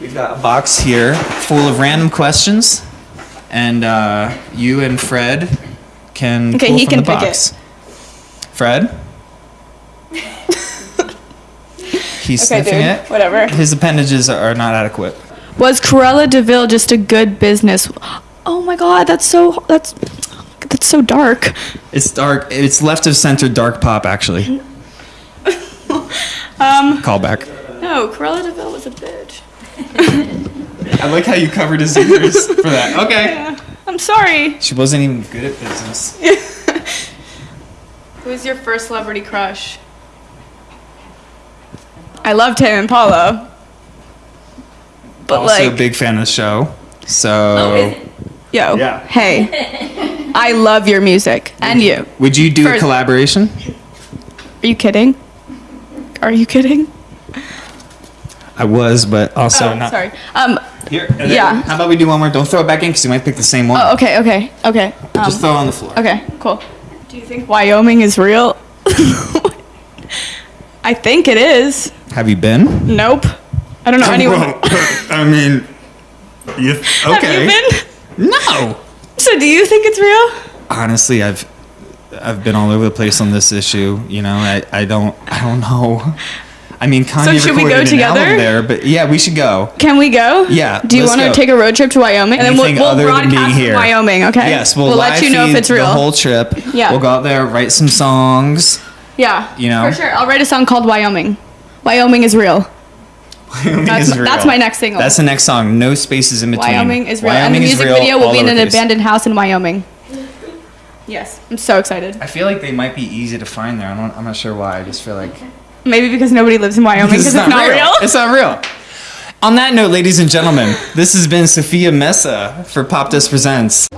We've got a box here full of random questions, and uh, you and Fred can Okay, pull he from can the pick it. box. Fred? He's Okay, sniffing dude. it. Whatever. His appendages are not adequate. Was Cruella Deville just a good business? Oh my god, that's so that's that's so dark. It's dark. It's left of center dark pop, actually. Um, Callback. No, Cruella Deville was a bitch. I like how you covered his ears for that. Okay. Yeah, I'm sorry. She wasn't even good at business. Who's your first celebrity crush? I loved him and Paulo. But also like, a big fan of the show. So, oh, yo, Yeah. hey, I love your music and you. would you do a collaboration? Are you kidding? Are you kidding? I was, but also oh, not. sorry. Um. Here. then Yeah. How about we do one more? Don't throw it back in because you might pick the same one. Oh, okay, okay, okay. Um, Just throw it on the floor. Okay, cool. Do you think Wyoming is real? I think it is. Have you been? Nope. I don't know anyone. Well, I mean, you, okay. Have you been? No. So do you think it's real? Honestly, I've I've been all over the place on this issue. You know, I, I don't I don't know. I mean, Kanye should we go together? there, but yeah, we should go. Can we go? Yeah, Do you want to take a road trip to Wyoming? And then we'll, we'll other than being broadcast here. Wyoming, okay? Yes, we'll, let you know if it's real. The whole trip. Yeah. We'll go out there, write some songs. yeah. you know. For sure. I'll write a song called Wyoming. Wyoming is real. Wyoming That's- is real. that's my next single. That's the next song. No spaces in between. Wyoming is real. Wyoming and the music real, video will be in an abandoned house in Wyoming. Yes. I'm so excited. I feel like they might be easy to find there. I don't, I'm not sure why. I just feel like Maybe because nobody lives in Wyoming because it's, not real. It's not real. On that note, ladies and gentlemen, this has been Sophia Mesa for Popdust Presents.